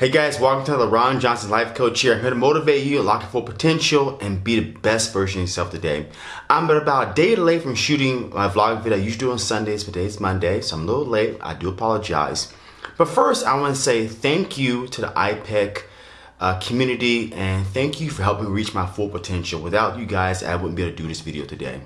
Hey guys, welcome to the Ron Johnson Life Coach here. I'm here to motivate you, unlock your full potential, and be the best version of yourself today. I'm about a day late from shooting my vlog video I usually do on Sundays, but today's Monday, so I'm a little late. I do apologize. But first, I want to say thank you to the IPEC uh, community and thank you for helping reach my full potential. Without you guys, I wouldn't be able to do this video today.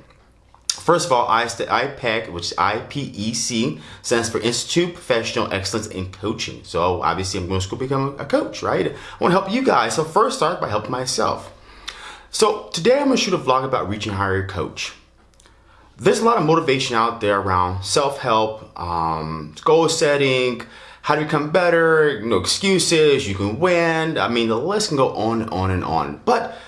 First of all, I, IPEC, which IPEC, stands for Institute Professional Excellence in Coaching. So obviously I'm going to school to become a coach, right? I want to help you guys. So first start by helping myself. So today I'm going to shoot a vlog about reaching higher coach. There's a lot of motivation out there around self-help, um, goal setting, how to become better, no excuses, you can win. I mean, the list can go on and on and on. But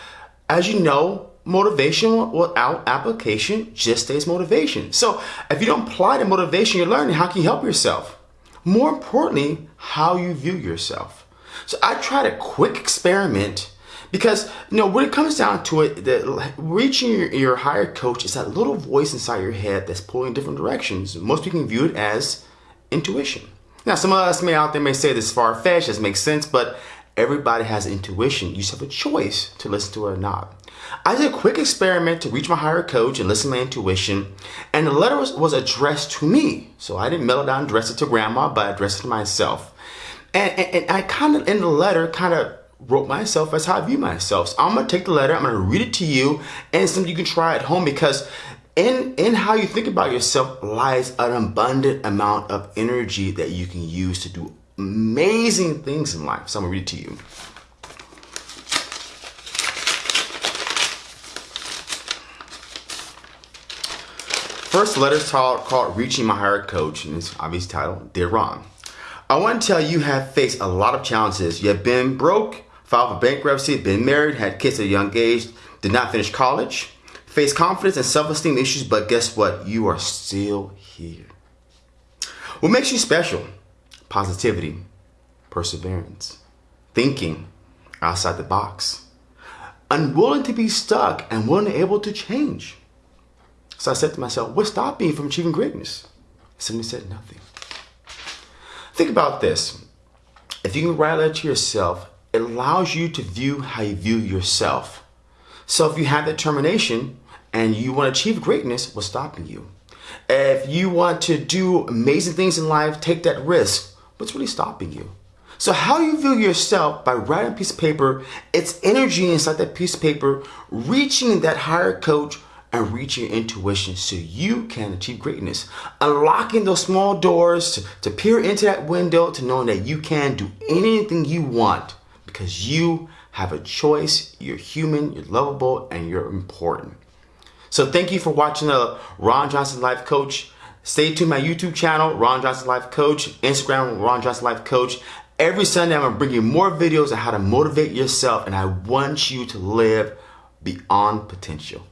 as you know, motivation without application just stays motivation. So if you don't apply the motivation you're learning, how can you help yourself? More importantly, how you view yourself. So I tried a quick experiment because you know when it comes down to it, that reaching your, your higher coach is that little voice inside your head that's pulling in different directions. Most people can view it as intuition. Now, some of us may out there may say this far-fetched, this makes sense, but everybody has intuition. You just have a choice to listen to it or not. I did a quick experiment to reach my higher coach and listen to my intuition, and the letter was, was addressed to me. So I didn't mail it down and address it to grandma, but I addressed it to myself. And, and, and I kind of, in the letter, kind of wrote myself as how I view myself. So I'm gonna take the letter, I'm gonna read it to you, and something you can try at home because in, in how you think about yourself lies an abundant amount of energy that you can use to do amazing things in life. So I'm gonna read it to you. First letter is called Reaching My Higher Coach, and it's obviously titled Dear Ron. I want to tell you, you have faced a lot of challenges. You have been broke, filed for bankruptcy, been married, had kids at a young age, did not finish college, faced confidence and self-esteem issues, but guess what? You are still here. What makes you special? Positivity, perseverance, thinking outside the box, unwilling to be stuck and willing able to change. So I said to myself, what's stopping me from achieving greatness? Somebody said nothing. Think about this. If you can write that to yourself, it allows you to view how you view yourself. So if you have determination and you want to achieve greatness, what's stopping you? If you want to do amazing things in life, take that risk, what's really stopping you? So how you view yourself by writing a piece of paper, it's energy inside that piece of paper, reaching that higher coach and reach your intuition so you can achieve greatness. Unlocking those small doors to, to peer into that window to knowing that you can do anything you want because you have a choice, you're human, you're lovable, and you're important. So thank you for watching the Ron Johnson Life Coach. Stay tuned my YouTube channel, Ron Johnson Life Coach, Instagram, Ron Johnson Life Coach. Every Sunday, I'm gonna bring you more videos on how to motivate yourself, and I want you to live beyond potential.